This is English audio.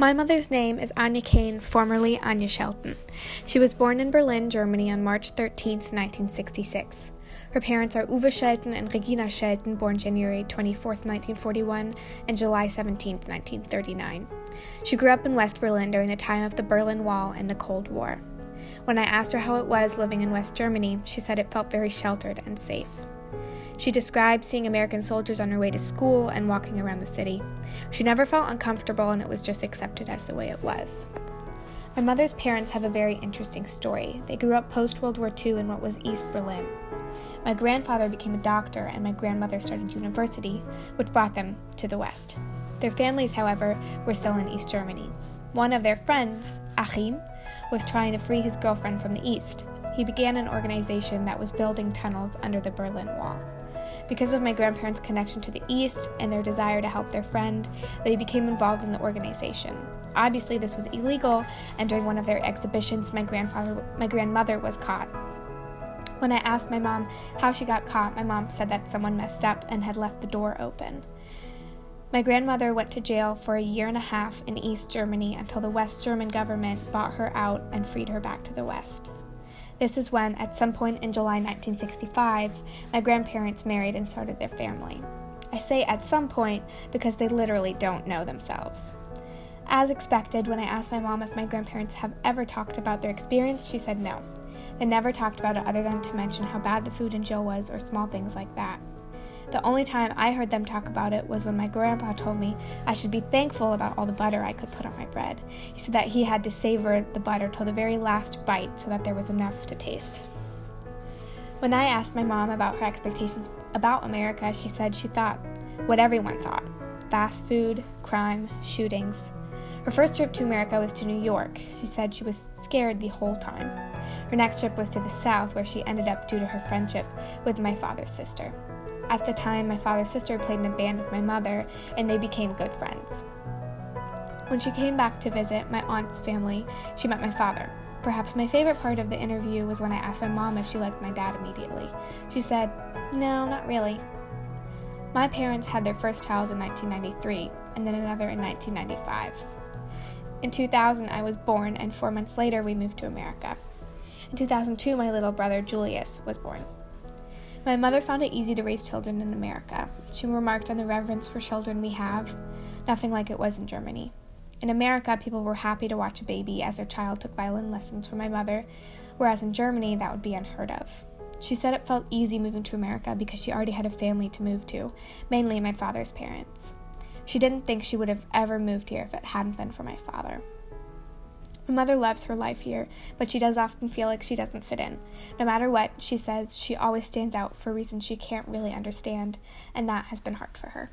My mother's name is Anya Kane, formerly Anya Shelton. She was born in Berlin, Germany on March 13, 1966. Her parents are Uwe Shelton and Regina Shelton, born January 24, 1941, and July 17, 1939. She grew up in West Berlin during the time of the Berlin Wall and the Cold War. When I asked her how it was living in West Germany, she said it felt very sheltered and safe. She described seeing American soldiers on her way to school and walking around the city. She never felt uncomfortable and it was just accepted as the way it was. My mother's parents have a very interesting story. They grew up post World War II in what was East Berlin. My grandfather became a doctor and my grandmother started university, which brought them to the West. Their families, however, were still in East Germany. One of their friends, Achim, was trying to free his girlfriend from the East. He began an organization that was building tunnels under the Berlin Wall. Because of my grandparents' connection to the East and their desire to help their friend, they became involved in the organization. Obviously, this was illegal, and during one of their exhibitions, my grandfather, my grandmother was caught. When I asked my mom how she got caught, my mom said that someone messed up and had left the door open. My grandmother went to jail for a year and a half in East Germany until the West German government bought her out and freed her back to the West. This is when, at some point in July 1965, my grandparents married and started their family. I say at some point because they literally don't know themselves. As expected, when I asked my mom if my grandparents have ever talked about their experience, she said no. They never talked about it other than to mention how bad the food in jail was or small things like that. The only time I heard them talk about it was when my grandpa told me I should be thankful about all the butter I could put on my bread. He said that he had to savor the butter till the very last bite so that there was enough to taste. When I asked my mom about her expectations about America, she said she thought what everyone thought fast food, crime, shootings. Her first trip to America was to New York. She said she was scared the whole time. Her next trip was to the South, where she ended up due to her friendship with my father's sister. At the time, my father's sister played in a band with my mother, and they became good friends. When she came back to visit my aunt's family, she met my father. Perhaps my favorite part of the interview was when I asked my mom if she liked my dad immediately. She said, No, not really. My parents had their first child in 1993 and then another in 1995. In 2000, I was born, and four months later, we moved to America. In 2002, my little brother Julius was born. My mother found it easy to raise children in America. She remarked on the reverence for children we have, nothing like it was in Germany. In America, people were happy to watch a baby as their child took violin lessons from my mother, whereas in Germany, that would be unheard of. She said it felt easy moving to America because she already had a family to move to, mainly my father's parents. She didn't think she would have ever moved here if it hadn't been for my father. My mother loves her life here, but she does often feel like she doesn't fit in. No matter what, she says she always stands out for reasons she can't really understand, and that has been hard for her.